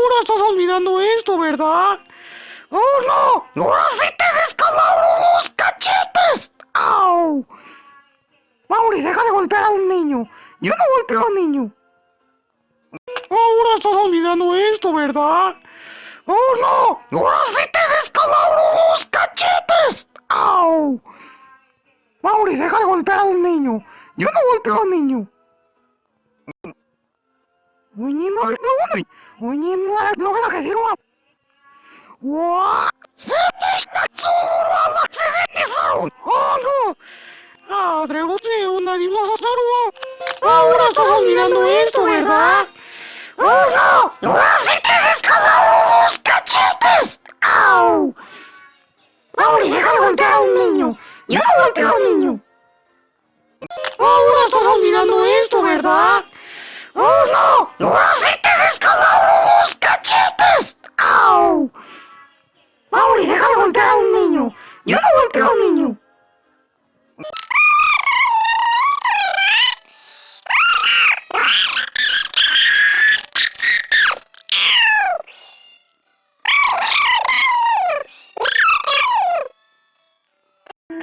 Ahora estás olvidando esto, ¿verdad? ¡Oh, no! ¡Ahora sí te descalabro los cachetes! ¡Au! Mauri, deja de golpear a un niño. Yo no golpeo a un niño. Ahora estás olvidando esto, ¿verdad? ¡Oh, no! ¡Ahora sí te descalabro los cachetes! ¡Au! Mauri, deja de golpear a un niño. Yo no golpeo a un niño. Oye, no, no, no. Oye, no, no, no, que digo. 와! 세계시다 쏘로라 락세데티스론! ¡Oh, no! ¡Ah, Dreboteo, nadie nos saludó! Ahora estás olvidando esto, ¿verdad? ¡Oh, no! ¡Ahora sí te descalaron los cachetes! ¡Au! Mauri, deja de golpear a un niño. Yo no golpeo a un niño. Ahora estás olvidando esto, ¿verdad? ¡Oh, no! ¡Ahora sí te descalaron los cachetes! ¡Au! Mauri, deja de golpear a un niño. Yo no golpeo a un niño.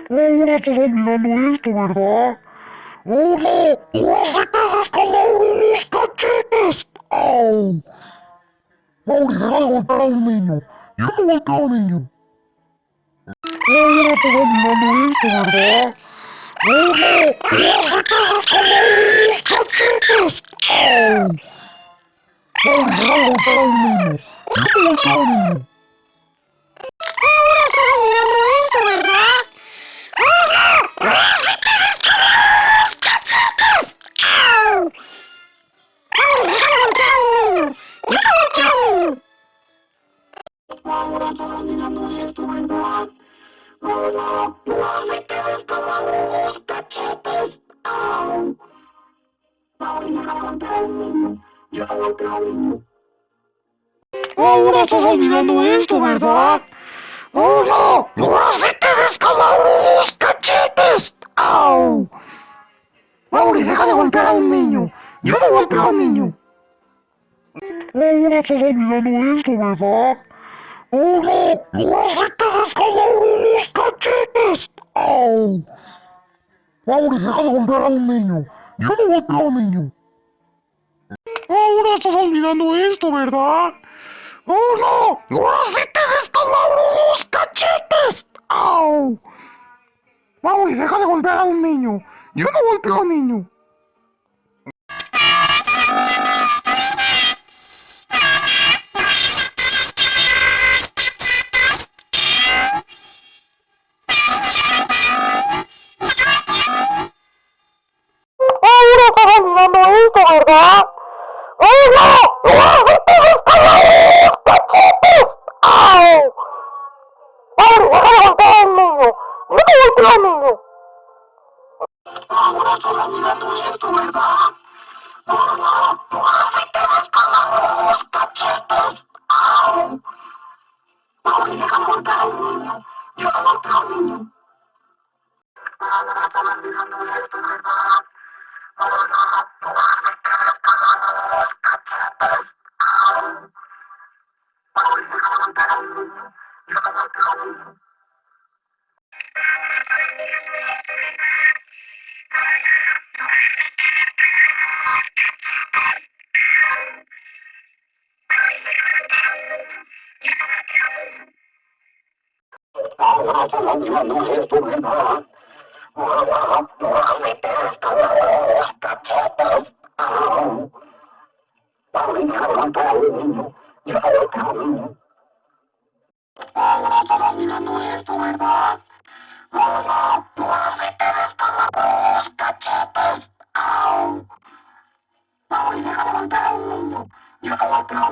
Ahora estás olvidando esto, ¿verdad? ¡Oh, no! ¡Ahora sí te descalabro los cachetes! ¡Au! Mauri, deja de golpear a un niño. Yo no golpeo a un niño. Ahora estás olvidando esto, ¿verdad? ¡Oh, no! ¡Ahora sí te descalabro los cachetes! ¡Au! Mauri, deja de golpear a un niño. Yo no golpeo Ahora estás olvidando esto, ¿verdad? ¡Oh, no! ¡No se te descalabro los cachetes! ¡Au! Mauri, deja de golpear a un niño. Yo no golpeo a un niño. Ahora estás olvidando esto, ¿verdad? ¡Oh, no! ¡Ahora sí te descalabro los cachetes! ¡Au! Mauri, deja de golpear a un niño. Yo no golpeo a un niño. Ahora estás olvidando esto, ¿verdad? ¡Oh, no! ¡Ahora sí te descalabro los cachetes! ¡Au! Mauri, deja de golpear a un niño. Yo no golpeo a un niño. Ahora estás olvidando esto, ¿verdad? ¡Oh, no! ¡Ahora sí te descalabro los cachetes! ¡Au! Mauri, deja de golpear a un niño. Yo no golpeo a un niño. Ahora estás olvidando esto, ¿verdad? ¡Oh, no! ¡Ahora sí te descalabro los cachetes! ¡Au! Mauri, deja de golpear a un niño. Yo no golpeo a un niño. Ahora estás olvidando esto, ¿verdad? ¡Oh, no! ¡Ahora sí te descalabro los cachetes! ¡Au! Mauri, deja de golpear a un niño. Yo no golpeo a un niño. Ahora estás olvidando esto, ¿verdad? ¡Oh, no! ¡Ahora sí te descalabro los cachetes! ¡Au! Mauri, deja de golpear a un niño. Yo no golpeo a un niño.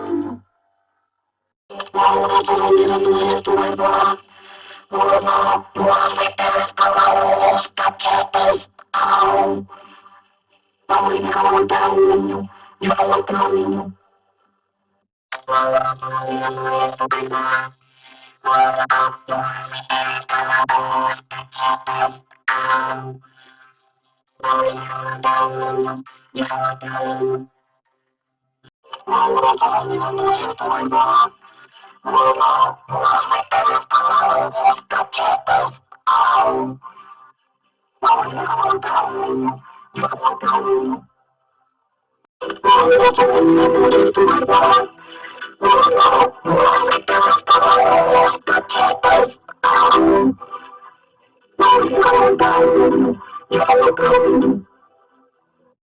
Un niño. Ahora estás olvidando esto, ¿verdad? ¡Oh, no! ¡Ahora sí te descalabro los cachetes! ¡Au! Mauri, deja de golpear a un niño. Yo no golpeo a un niño. Ahora estás olvidando esto, ¿verdad? ¡Oh, no! ¡Ahora sí te descalabro los cachetes! ¡Au! Mauri, deja de golpear a un niño. Yo no golpeo a un niño. Ahora solo no estoy mal. Uno, los metes con los cachetes. Au. Ahora contarme,